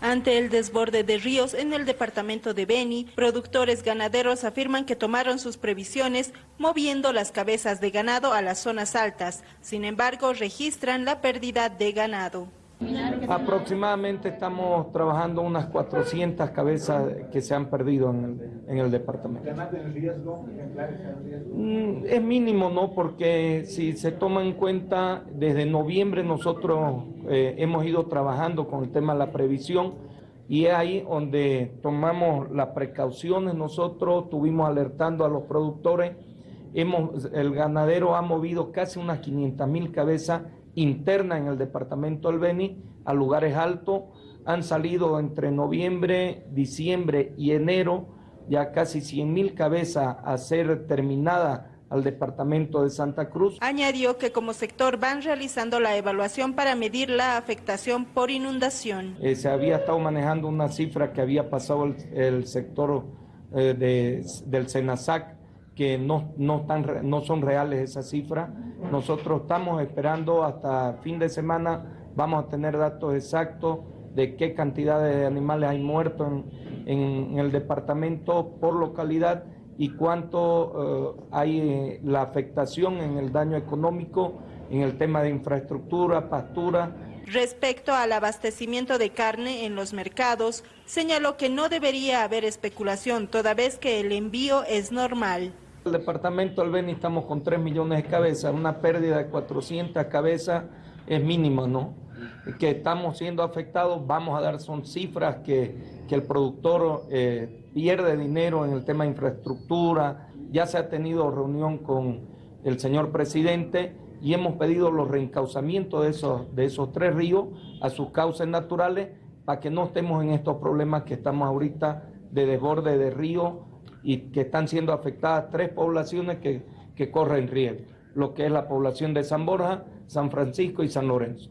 Ante el desborde de ríos en el departamento de Beni, productores ganaderos afirman que tomaron sus previsiones moviendo las cabezas de ganado a las zonas altas. Sin embargo, registran la pérdida de ganado. Aproximadamente estamos trabajando unas 400 cabezas que se han perdido en el, en el departamento. Mm, Es mínimo, ¿no? Porque si se toma en cuenta, desde noviembre nosotros eh, hemos ido trabajando con el tema de la previsión y es ahí donde tomamos las precauciones. Nosotros estuvimos alertando a los productores. Hemos, el ganadero ha movido casi unas 500 mil cabezas interna en el departamento del Beni a lugares altos. Han salido entre noviembre, diciembre y enero ya casi 100 mil cabezas a ser terminada al departamento de Santa Cruz. Añadió que como sector van realizando la evaluación para medir la afectación por inundación. Eh, se había estado manejando una cifra que había pasado el, el sector eh, de, del Senasac que no, no, tan, no son reales esas cifras. Nosotros estamos esperando hasta fin de semana, vamos a tener datos exactos de qué cantidad de animales hay muertos en, en, el departamento por localidad y cuánto uh, hay eh, la afectación en el daño económico, en el tema de infraestructura, pastura, Respecto al abastecimiento de carne en los mercados, señaló que no debería haber especulación, toda vez que el envío es normal. El departamento del Beni estamos con 3 millones de cabezas, una pérdida de 400 cabezas es mínima, ¿no? Que estamos siendo afectados, vamos a dar, son cifras que, que el productor eh, pierde dinero en el tema de infraestructura, ya se ha tenido reunión con el señor presidente y hemos pedido los reencauzamientos de esos, de esos tres ríos a sus cauces naturales para que no estemos en estos problemas que estamos ahorita de desborde de río y que están siendo afectadas tres poblaciones que, que corren riesgo, lo que es la población de San Borja, San Francisco y San Lorenzo.